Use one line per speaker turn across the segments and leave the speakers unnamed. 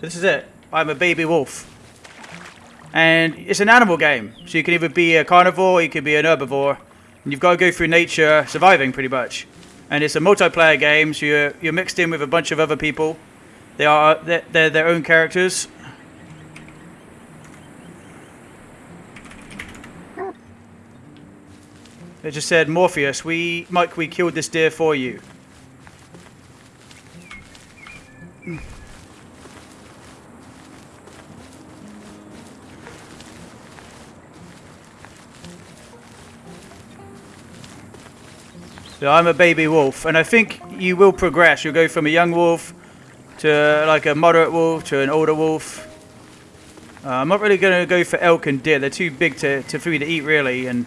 This is it. I'm a baby wolf. And it's an animal game. So you can either be a carnivore or you can be an herbivore. And you've got to go through nature surviving pretty much. And it's a multiplayer game, so you're, you're mixed in with a bunch of other people. They are they're, they're their own characters. It just said, Morpheus, we, Mike, we killed this deer for you. So I'm a baby wolf, and I think you will progress. You'll go from a young wolf to like a moderate wolf to an older wolf. Uh, I'm not really going to go for elk and deer. They're too big to, to for me to eat, really. And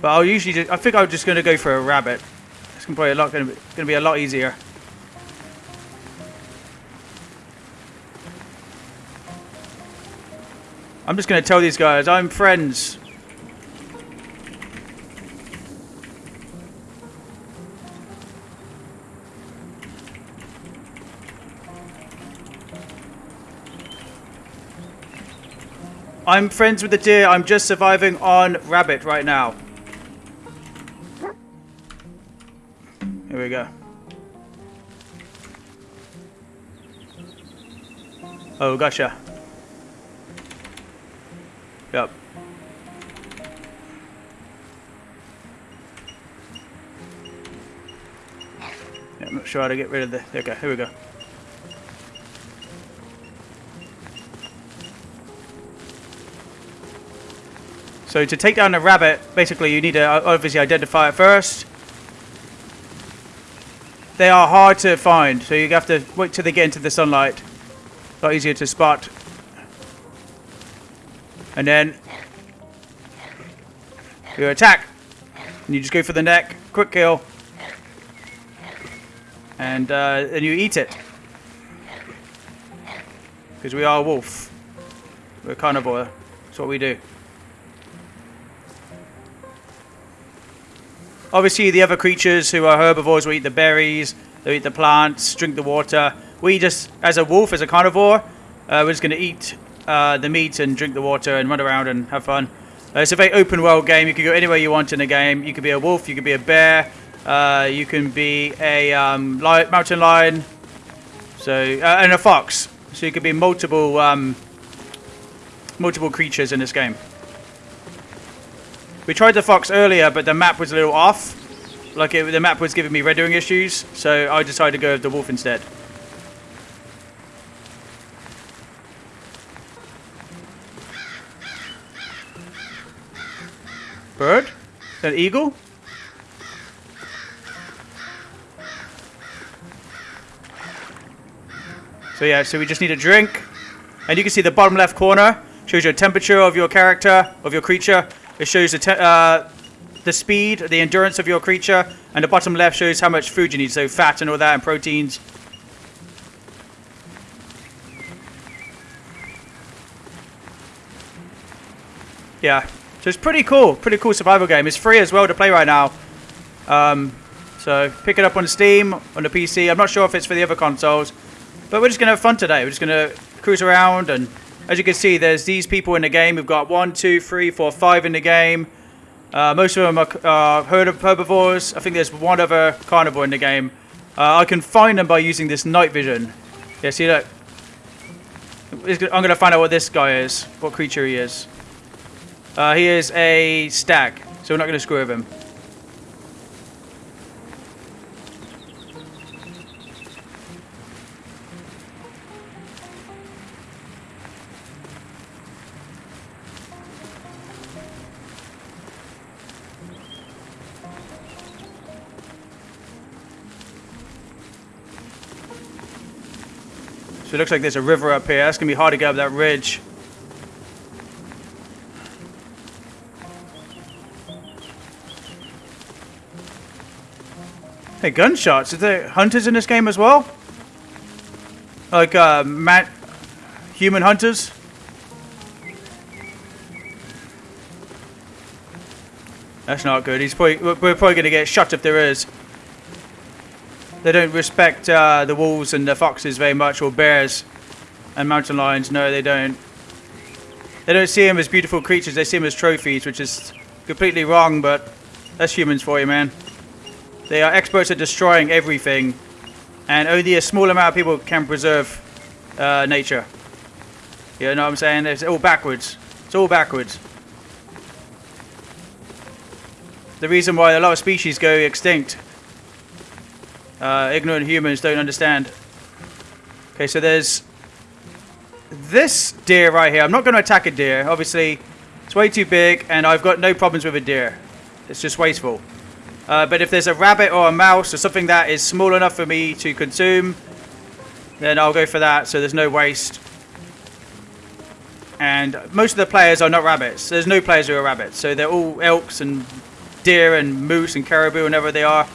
but I'll usually, just, I think I'm just going to go for a rabbit. It's be a lot going to be a lot easier. I'm just going to tell these guys I'm friends. I'm friends with the deer. I'm just surviving on rabbit right now. Here we go. Oh, gotcha. Yep. Yeah, I'm not sure how to get rid of the... Okay. Here we go. So to take down a rabbit, basically you need to uh, obviously identify it first. They are hard to find, so you have to wait till they get into the sunlight. A lot easier to spot. And then you attack. And you just go for the neck, quick kill. And uh, then you eat it. Because we are a wolf. We're carnivore. That's what we do. Obviously, the other creatures who are herbivores will eat the berries, they'll eat the plants, drink the water. We just, as a wolf, as a carnivore, uh, we're just going to eat uh, the meat and drink the water and run around and have fun. Uh, it's a very open world game. You can go anywhere you want in the game. You could be a wolf, you could be a bear, uh, you can be a um, mountain lion, so uh, and a fox. So you could be multiple um, multiple creatures in this game. We tried the fox earlier, but the map was a little off. Like, it, the map was giving me rendering issues, so I decided to go with the wolf instead. Bird? An eagle? So yeah, so we just need a drink. And you can see the bottom left corner shows your temperature of your character, of your creature. It shows the, uh, the speed, the endurance of your creature, and the bottom left shows how much food you need, so fat and all that, and proteins. Yeah, so it's pretty cool, pretty cool survival game. It's free as well to play right now. Um, so pick it up on Steam, on the PC. I'm not sure if it's for the other consoles, but we're just going to have fun today. We're just going to cruise around and as you can see, there's these people in the game. We've got one, two, three, four, five in the game. Uh, most of them are uh, herbivores. I think there's one other carnivore in the game. Uh, I can find them by using this night vision. Yeah, see that? I'm going to find out what this guy is, what creature he is. Uh, he is a stag, so we're not going to screw with him. It looks like there's a river up here. That's going to be hard to get up that ridge. Hey, gunshots. Is there hunters in this game as well? Like, uh, man human hunters? That's not good. He's probably, we're probably going to get shot if there is. They don't respect uh, the wolves and the foxes very much, or bears. and mountain lions. No, they don't. They don't see them as beautiful creatures. They see them as trophies, which is completely wrong, but that's humans for you, man. They are experts at destroying everything, and only a small amount of people can preserve uh, nature. You know what I'm saying? It's all backwards. It's all backwards. The reason why a lot of species go extinct. Uh, ignorant humans don't understand. Okay, so there's this deer right here. I'm not going to attack a deer. Obviously, it's way too big, and I've got no problems with a deer. It's just wasteful. Uh, but if there's a rabbit or a mouse or something that is small enough for me to consume, then I'll go for that so there's no waste. And most of the players are not rabbits. There's no players who are rabbits. So they're all elks and deer and moose and caribou, and whatever they are.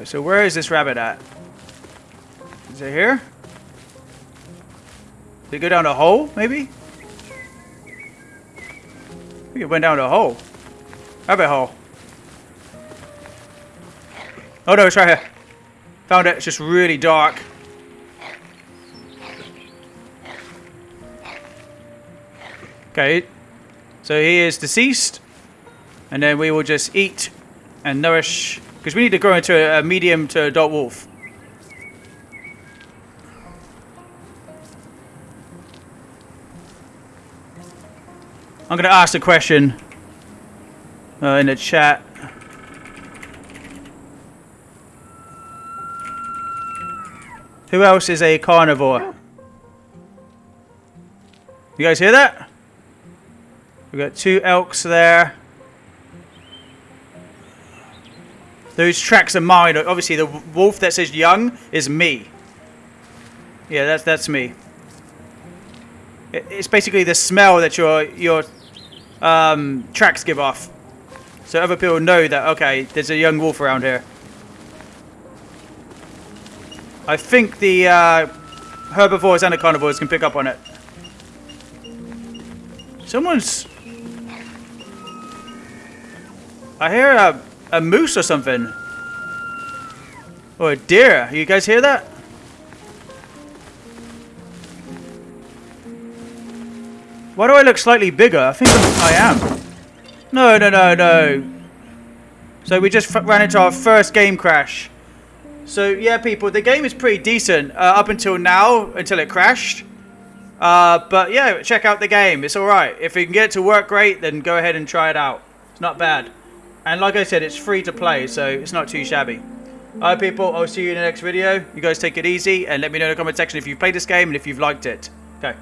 Right, so where is this rabbit at? Is it here? Did it go down a hole, maybe? It went down a hole. Rabbit hole. Oh no, it's right here. Found it. It's just really dark. Okay. So he is deceased. And then we will just eat and nourish. Because we need to grow into a medium to adult wolf. I'm going to ask a question uh, in the chat. Who else is a carnivore? You guys hear that? We've got two elks there. Those tracks are mine. Obviously, the wolf that says young is me. Yeah, that's that's me. It's basically the smell that your your um, tracks give off. So other people know that, okay, there's a young wolf around here. I think the uh, herbivores and the carnivores can pick up on it. Someone's... I hear a, a moose or something. Or a deer. You guys hear that? Why do I look slightly bigger? I think I'm, I am. No, no, no, no. So we just ran into our first game crash. So yeah, people, the game is pretty decent uh, up until now, until it crashed. Uh, but yeah, check out the game. It's alright. If you can get it to work great, then go ahead and try it out. It's not bad. And like I said, it's free to play, so it's not too shabby. Alright people, I'll see you in the next video. You guys take it easy and let me know in the comment section if you've played this game and if you've liked it. Okay.